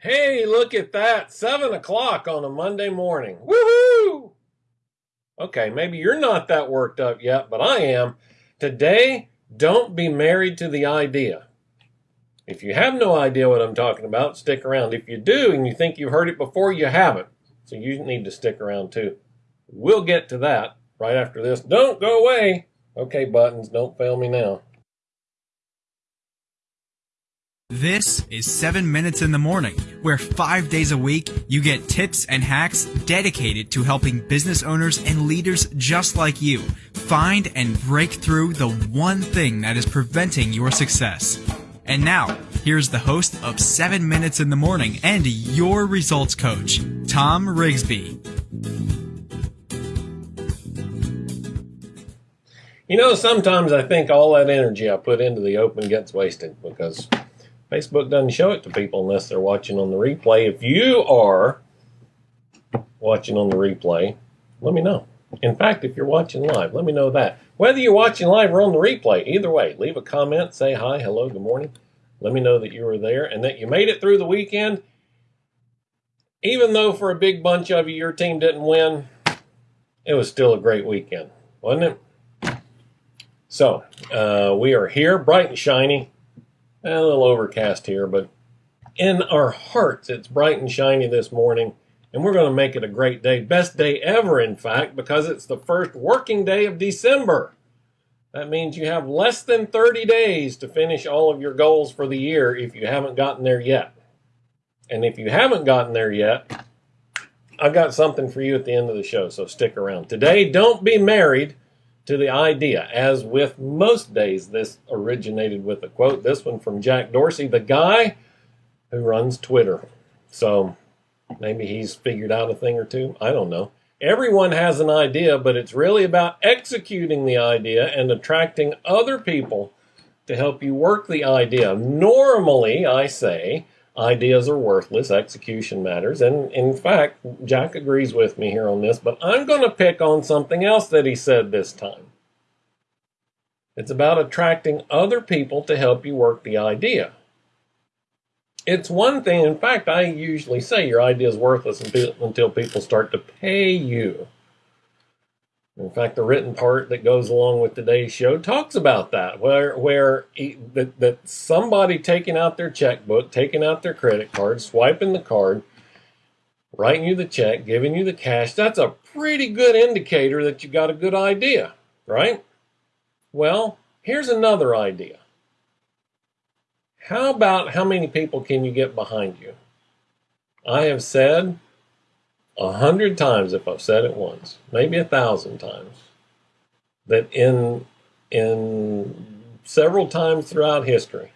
Hey, look at that. Seven o'clock on a Monday morning. Woohoo! Okay, maybe you're not that worked up yet, but I am. Today, don't be married to the idea. If you have no idea what I'm talking about, stick around. If you do and you think you've heard it before, you haven't. So you need to stick around too. We'll get to that right after this. Don't go away. Okay, buttons, don't fail me now. This is 7 Minutes in the Morning, where five days a week you get tips and hacks dedicated to helping business owners and leaders just like you find and break through the one thing that is preventing your success. And now, here's the host of 7 Minutes in the Morning and your results coach, Tom Rigsby. You know, sometimes I think all that energy I put into the open gets wasted because Facebook doesn't show it to people unless they're watching on the replay. If you are watching on the replay, let me know. In fact, if you're watching live, let me know that. Whether you're watching live or on the replay, either way, leave a comment, say hi, hello, good morning. Let me know that you were there and that you made it through the weekend. Even though for a big bunch of you, your team didn't win, it was still a great weekend, wasn't it? So, uh, we are here, bright and shiny a little overcast here, but in our hearts, it's bright and shiny this morning, and we're going to make it a great day. Best day ever, in fact, because it's the first working day of December. That means you have less than 30 days to finish all of your goals for the year if you haven't gotten there yet. And if you haven't gotten there yet, I've got something for you at the end of the show, so stick around. Today, don't be married to the idea. As with most days, this originated with a quote, this one from Jack Dorsey, the guy who runs Twitter. So maybe he's figured out a thing or two. I don't know. Everyone has an idea, but it's really about executing the idea and attracting other people to help you work the idea. Normally, I say, ideas are worthless, execution matters. And in fact, Jack agrees with me here on this, but I'm going to pick on something else that he said this time. It's about attracting other people to help you work the idea. It's one thing, in fact, I usually say your idea is worthless until people start to pay you. In fact, the written part that goes along with today's show talks about that, where where that, that somebody taking out their checkbook, taking out their credit card, swiping the card, writing you the check, giving you the cash, that's a pretty good indicator that you got a good idea, right? Well, here's another idea. How about how many people can you get behind you? I have said a hundred times if I've said it once, maybe a thousand times, that in in several times throughout history,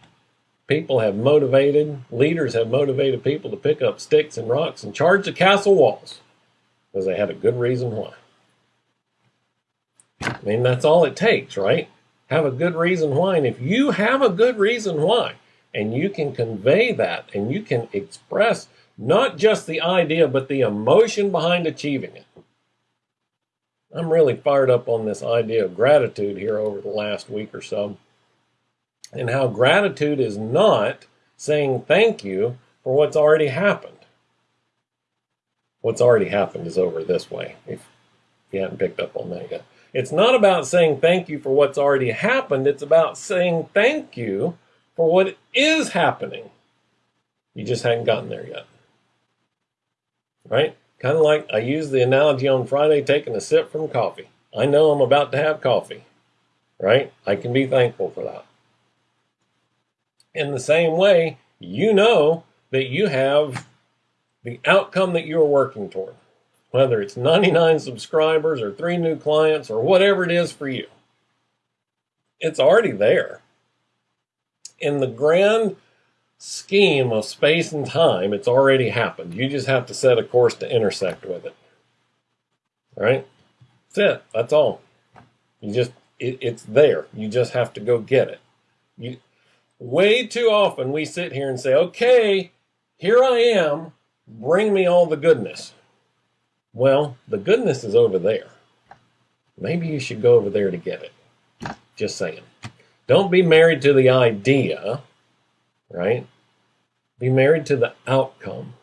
people have motivated, leaders have motivated people to pick up sticks and rocks and charge the castle walls because they had a good reason why. I mean, that's all it takes, right? Have a good reason why. And if you have a good reason why, and you can convey that and you can express not just the idea, but the emotion behind achieving it. I'm really fired up on this idea of gratitude here over the last week or so, and how gratitude is not saying thank you for what's already happened. What's already happened is over this way, if you haven't picked up on that yet. It's not about saying thank you for what's already happened, it's about saying thank you for what is happening. You just hadn't gotten there yet right? Kind of like I used the analogy on Friday taking a sip from coffee. I know I'm about to have coffee, right? I can be thankful for that. In the same way, you know that you have the outcome that you're working toward, whether it's 99 subscribers or three new clients or whatever it is for you. It's already there. In the grand scheme of space and time, it's already happened. You just have to set a course to intersect with it. All right? That's it. That's all. You just, it, it's there. You just have to go get it. You, way too often we sit here and say, okay, here I am, bring me all the goodness. Well, the goodness is over there. Maybe you should go over there to get it. Just saying. Don't be married to the idea, right? Be married to the outcome.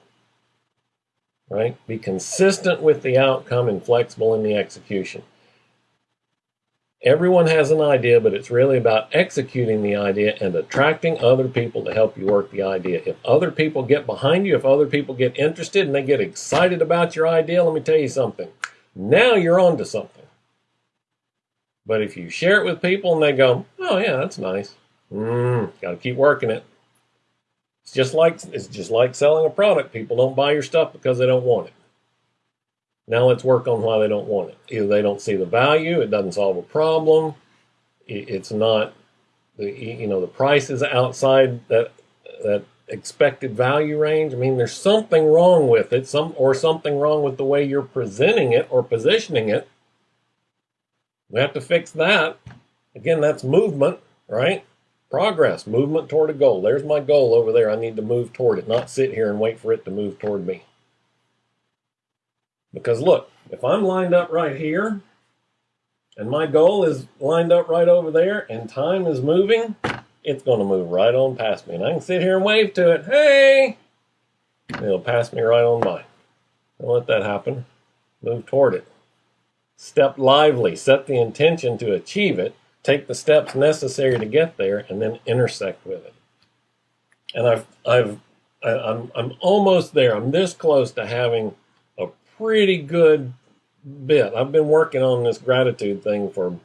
Right? Be consistent with the outcome and flexible in the execution. Everyone has an idea, but it's really about executing the idea and attracting other people to help you work the idea. If other people get behind you, if other people get interested and they get excited about your idea, let me tell you something. Now you're on to something. But if you share it with people and they go, oh yeah, that's nice. Mm, got to keep working it. It's just like it's just like selling a product. People don't buy your stuff because they don't want it. Now let's work on why they don't want it. Either they don't see the value, it doesn't solve a problem, it's not the you know the price is outside that that expected value range. I mean, there's something wrong with it, some or something wrong with the way you're presenting it or positioning it. We have to fix that. Again, that's movement, right? Progress, movement toward a goal. There's my goal over there. I need to move toward it, not sit here and wait for it to move toward me. Because look, if I'm lined up right here, and my goal is lined up right over there, and time is moving, it's going to move right on past me. And I can sit here and wave to it, hey! It'll pass me right on by. Don't let that happen. Move toward it. Step lively. Set the intention to achieve it. Take the steps necessary to get there, and then intersect with it. And I've, I've, I'm, I'm almost there. I'm this close to having a pretty good bit. I've been working on this gratitude thing for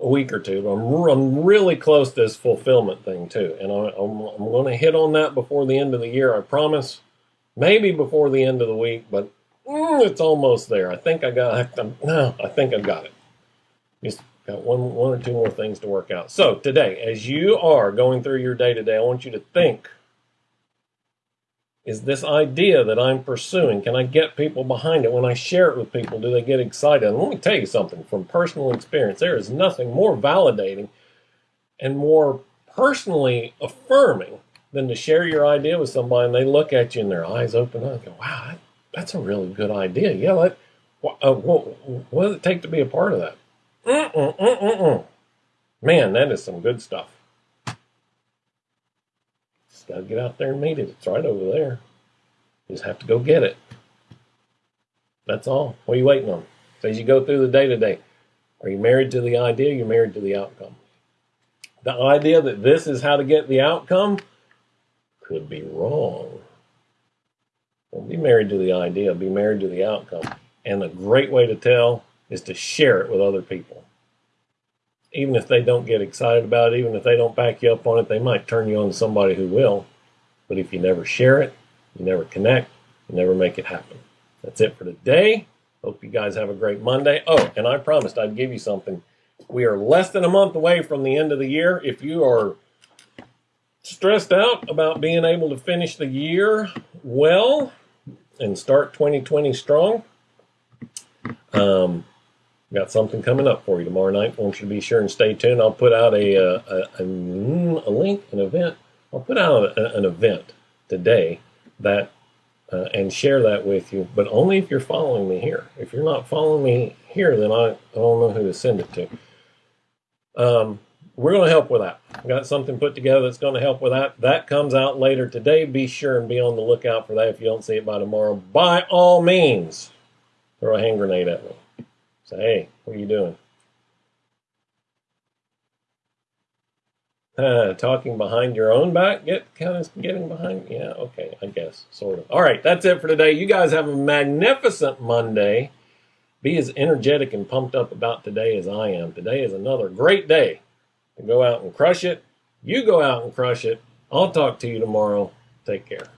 a week or two. I'm, I'm really close to this fulfillment thing too. And I, am I'm going to hit on that before the end of the year. I promise. Maybe before the end of the week, but mm, it's almost there. I think I got, I, no, I think I got it. Just got one, one or two more things to work out. So today, as you are going through your day to day, I want you to think is this idea that I'm pursuing. Can I get people behind it? When I share it with people, do they get excited? And let me tell you something from personal experience. There is nothing more validating and more personally affirming than to share your idea with somebody and they look at you and their eyes open up and go, wow, that's a really good idea. Yeah, let, uh, what, what does it take to be a part of that? Mm-mm, mm-mm, Man, that is some good stuff. Just got to get out there and meet it. It's right over there. You just have to go get it. That's all. What are you waiting on? So as you go through the day to day, are you married to the idea? You're married to the outcome. The idea that this is how to get the outcome could be wrong. Don't be married to the idea, be married to the outcome. And a great way to tell is to share it with other people even if they don't get excited about it, even if they don't back you up on it, they might turn you on to somebody who will. But if you never share it, you never connect, you never make it happen. That's it for today. Hope you guys have a great Monday. Oh, and I promised I'd give you something. We are less than a month away from the end of the year. If you are stressed out about being able to finish the year well and start 2020 strong, um, got something coming up for you tomorrow night. I want you to be sure and stay tuned. I'll put out a, uh, a, a, a link, an event. I'll put out a, an event today that uh, and share that with you, but only if you're following me here. If you're not following me here, then I, I don't know who to send it to. Um, we're going to help with that. got something put together that's going to help with that. That comes out later today. Be sure and be on the lookout for that if you don't see it by tomorrow. By all means, throw a hand grenade at me. Say, hey, what are you doing? Uh, talking behind your own back? Get kind of getting behind? Yeah, okay, I guess, sort of. All right, that's it for today. You guys have a magnificent Monday. Be as energetic and pumped up about today as I am. Today is another great day to go out and crush it. You go out and crush it. I'll talk to you tomorrow. Take care.